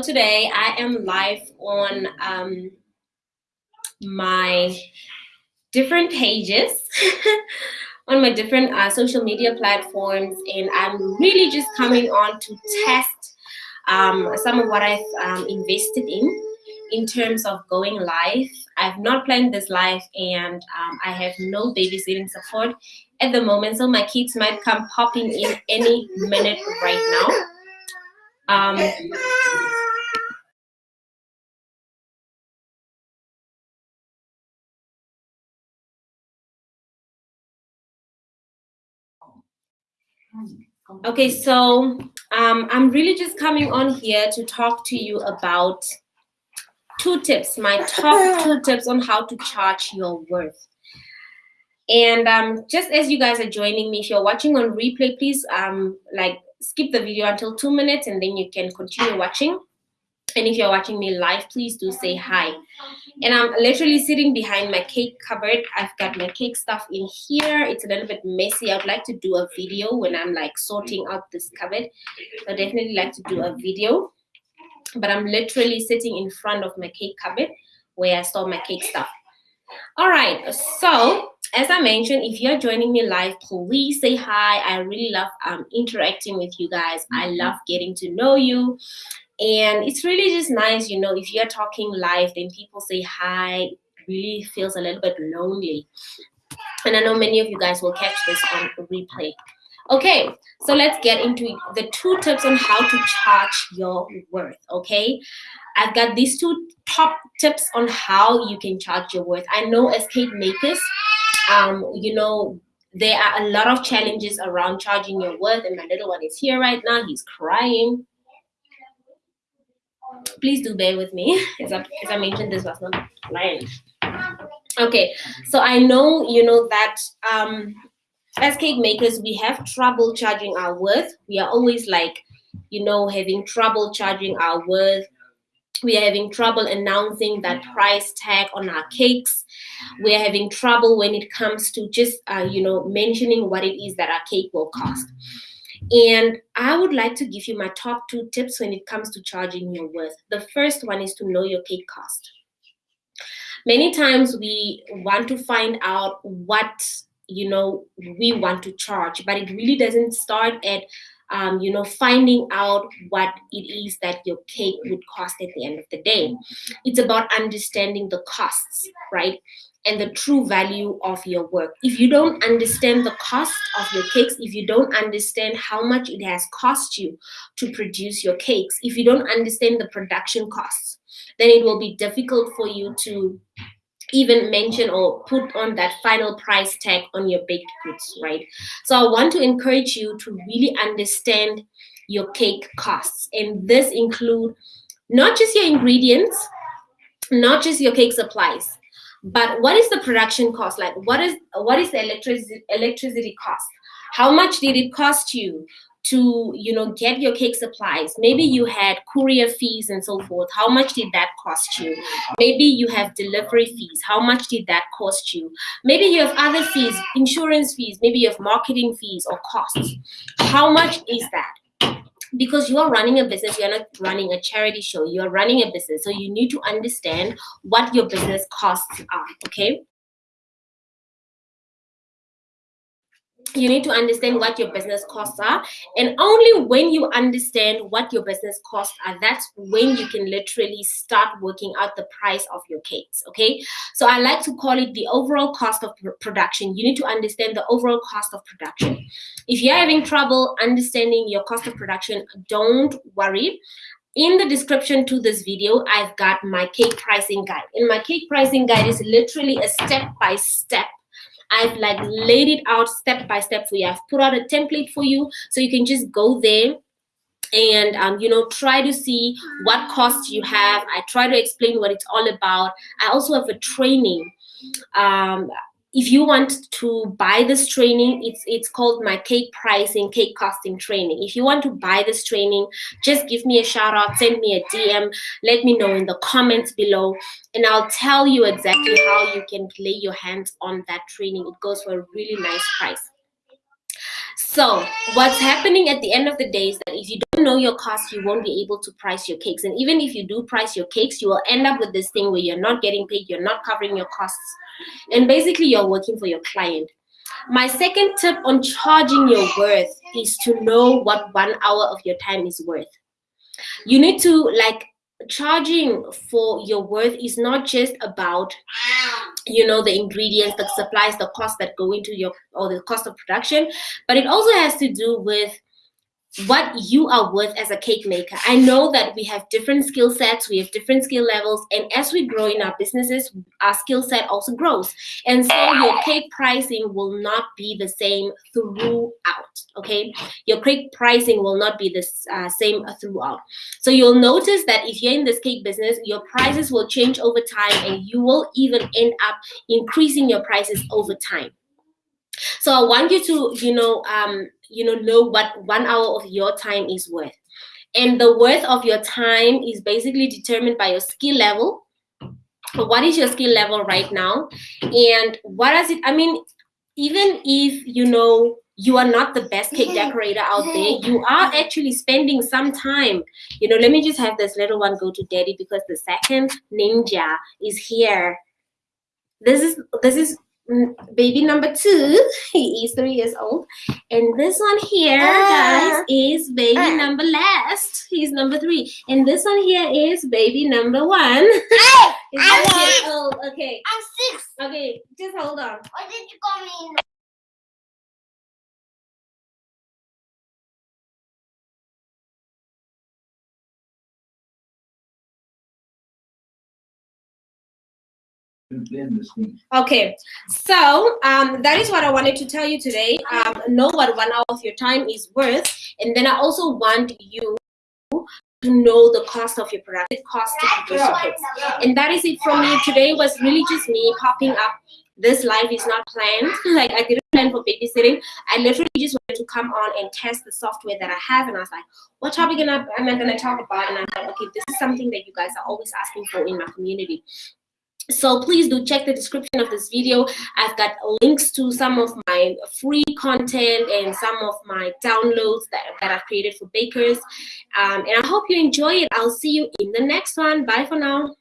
today I am live on um, my different pages, on my different uh, social media platforms, and I'm really just coming on to test um, some of what I've um, invested in in terms of going live. I've not planned this live, and um, I have no babysitting support at the moment, so my kids might come popping in any minute right now. Okay, so um, I'm really just coming on here to talk to you about two tips, my top two tips on how to charge your worth. And um, just as you guys are joining me, if you're watching on replay, please um, like skip the video until two minutes and then you can continue watching. And if you're watching me live, please do say hi. And I'm literally sitting behind my cake cupboard. I've got my cake stuff in here. It's a little bit messy. I'd like to do a video when I'm like sorting out this cupboard. I definitely like to do a video. But I'm literally sitting in front of my cake cupboard where I store my cake stuff. All right, so as I mentioned, if you're joining me live, please say hi. I really love um, interacting with you guys. I love getting to know you. And it's really just nice you know if you're talking live then people say hi. It really feels a little bit lonely. And i know many of you guys will catch this on replay. Okay so let's get into the two tips on how to charge your worth okay i've got these two top tips on how you can charge your worth i know as cake makers um you know there are a lot of challenges around charging your worth and my little one is here right now he's crying please do bear with me. As I, as I mentioned, this was not planned. Okay, so I know you know that um, as cake makers, we have trouble charging our worth. We are always like, you know, having trouble charging our worth. We are having trouble announcing that price tag on our cakes. We are having trouble when it comes to just, uh, you know, mentioning what it is that our cake will cost. And I would like to give you my top two tips when it comes to charging your worth. The first one is to know your cake cost. Many times we want to find out what you know we want to charge, but it really doesn't start at um, you know, finding out what it is that your cake would cost at the end of the day. It's about understanding the costs, right? and the true value of your work. If you don't understand the cost of your cakes, if you don't understand how much it has cost you to produce your cakes, if you don't understand the production costs, then it will be difficult for you to even mention or put on that final price tag on your baked goods, right? So I want to encourage you to really understand your cake costs. And this include not just your ingredients, not just your cake supplies, but what is the production cost like what is what is the electricity electricity cost how much did it cost you to you know get your cake supplies. Maybe you had courier fees and so forth. How much did that cost you? Maybe you have delivery fees. How much did that cost you? Maybe you have other fees insurance fees. Maybe you have marketing fees or costs. How much is that? Because you are running a business you're not running a charity show. You're running a business. So you need to understand what your business costs are okay you need to understand what your business costs are and only when you understand what your business costs are that's when you can literally start working out the price of your cakes okay? So i like to call it the overall cost of production. You need to understand the overall cost of production. If you're having trouble understanding your cost of production don't worry. In the description to this video i've got my cake pricing guide and my cake pricing guide is literally a step by step I've like laid it out step by step for you. I've put out a template for you so you can just go there and um, you know try to see what costs you have i try to explain what it's all about i also have a training um, if you want to buy this training it's it's called my cake pricing cake costing training. If you want to buy this training just give me a shout out send me a dm let me know in the comments below and i'll tell you exactly how you can lay your hands on that training. It goes for a really nice price So what's happening at the end of the day is that if you don't know your costs, you won't be able to price your cakes. And even if you do price your cakes, you will end up with this thing where you're not getting paid, you're not covering your costs. And basically you're working for your client. My second tip on charging your worth is to know what one hour of your time is worth. You need to like charging for your worth is not just about you know the ingredients the supplies the costs that go into your or the cost of production. But it also has to do with what you are worth as a cake maker. I know that we have different skill sets, we have different skill levels, and as we grow in our businesses, our skill set also grows. And so your cake pricing will not be the same throughout, okay? Your cake pricing will not be the uh, same throughout. So you'll notice that if you're in this cake business, your prices will change over time and you will even end up increasing your prices over time. So I want you to, you know, um, you know, know what one hour of your time is worth. And the worth of your time is basically determined by your skill level. What is your skill level right now? And what does it, I mean, even if, you know, you are not the best cake decorator out there you are actually spending some time you know let me just have this little one go to daddy because the second ninja is here this is this is baby number two he is three years old. And this one here guys uh. is baby uh. number last. He's number three. And this one here is baby number one. I'm okay. I'm six. Okay just hold on. Why did you call me Okay, so um, that is what I wanted to tell you today. Um, know what one hour of your time is worth, and then I also want you to know the cost of your product, cost to produce your kits. And that is it from me. Today was really just me popping up. This live is not planned. Like I didn't plan for babysitting. I literally just wanted to come on and test the software that I have, and I was like, "What topic am I gonna talk about?" And I thought, okay, this is something that you guys are always asking for in my community so please do check the description of this video. I've got links to some of my free content and some of my downloads that, that i've created for bakers. Um, and i hope you enjoy it. I'll see you in the next one. Bye for now